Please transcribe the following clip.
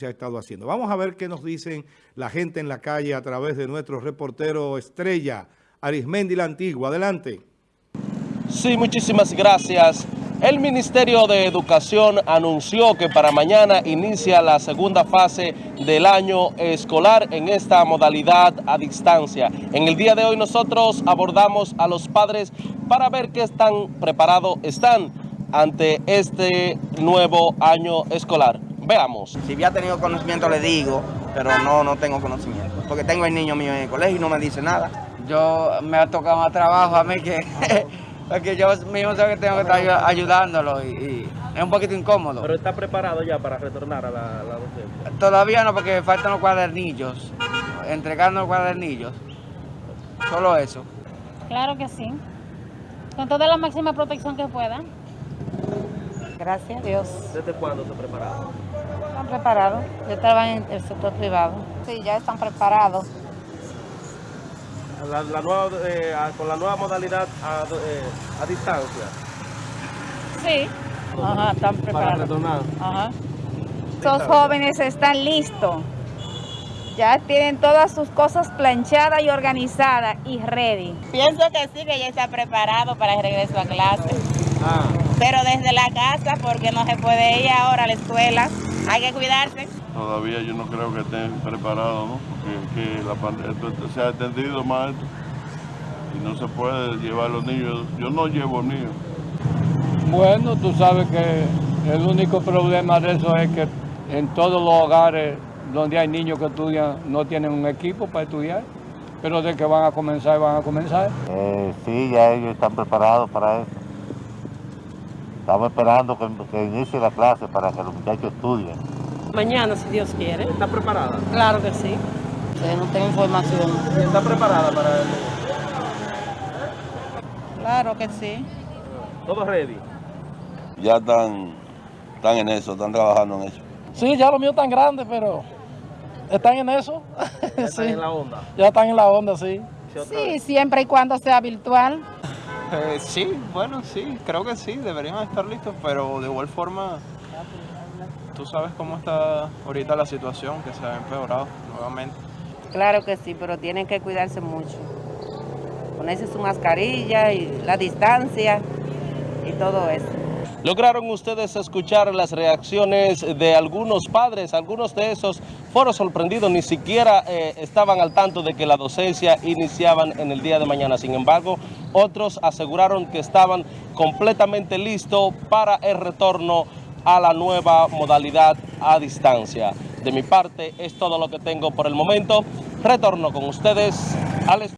se ha estado haciendo. Vamos a ver qué nos dicen la gente en la calle a través de nuestro reportero estrella, Arismendi la Antigua. Adelante. Sí, muchísimas gracias. El Ministerio de Educación anunció que para mañana inicia la segunda fase del año escolar en esta modalidad a distancia. En el día de hoy nosotros abordamos a los padres para ver qué tan preparados están ante este nuevo año escolar. Veamos. Si había tenido conocimiento le digo, pero no, no tengo conocimiento. Porque tengo el niño mío en el colegio y no me dice nada. Yo me ha tocado más trabajo a mí que... porque yo mismo sé que tengo que estar ayudándolo y, y, es un poquito incómodo. ¿Pero está preparado ya para retornar a la, la docencia? Todavía no, porque faltan los cuadernillos, entregando los cuadernillos. Solo eso. Claro que sí. Con toda la máxima protección que pueda. Gracias a Dios. ¿Desde cuándo se prepararon? Están preparados. Yo estaba en el sector privado. Sí, ya están preparados. La, la nueva, eh, con la nueva modalidad a, eh, a distancia. Sí. Ajá, están Para preparados. retornar. Ajá. Estos jóvenes están listos. Ya tienen todas sus cosas planchadas y organizadas y ready. Pienso que sí, que ya está preparado para el regreso a clase. Ah, Pero desde la casa, porque no se puede ir ahora a la escuela. Hay que cuidarse. Todavía yo no creo que estén preparados, ¿no? Porque que la esto se ha extendido más esto y no se puede llevar los niños. Yo no llevo niños. Bueno, tú sabes que el único problema de eso es que en todos los hogares donde hay niños que estudian no tienen un equipo para estudiar, pero de que van a comenzar, van a comenzar. Eh, sí, ya ellos están preparados para eso. Estamos esperando que, que inicie la clase para que los muchachos estudien. Mañana, si Dios quiere. ¿Está preparada? Claro que sí. no tengo información. ¿Está preparada para Claro que sí. todo ready? Ya están, están en eso, están trabajando en eso. Sí, ya los míos están grandes, pero están en eso. ¿Está en la onda? Ya están en la onda, sí. Sí, siempre y cuando sea virtual. Eh, sí, bueno, sí, creo que sí, deberían estar listos, pero de igual forma, tú sabes cómo está ahorita la situación, que se ha empeorado nuevamente. Claro que sí, pero tienen que cuidarse mucho. Ponerse su mascarilla y la distancia y todo eso. ¿Lograron ustedes escuchar las reacciones de algunos padres? Algunos de esos fueron sorprendidos, ni siquiera eh, estaban al tanto de que la docencia iniciaban en el día de mañana. Sin embargo, otros aseguraron que estaban completamente listos para el retorno a la nueva modalidad a distancia. De mi parte, es todo lo que tengo por el momento. Retorno con ustedes al.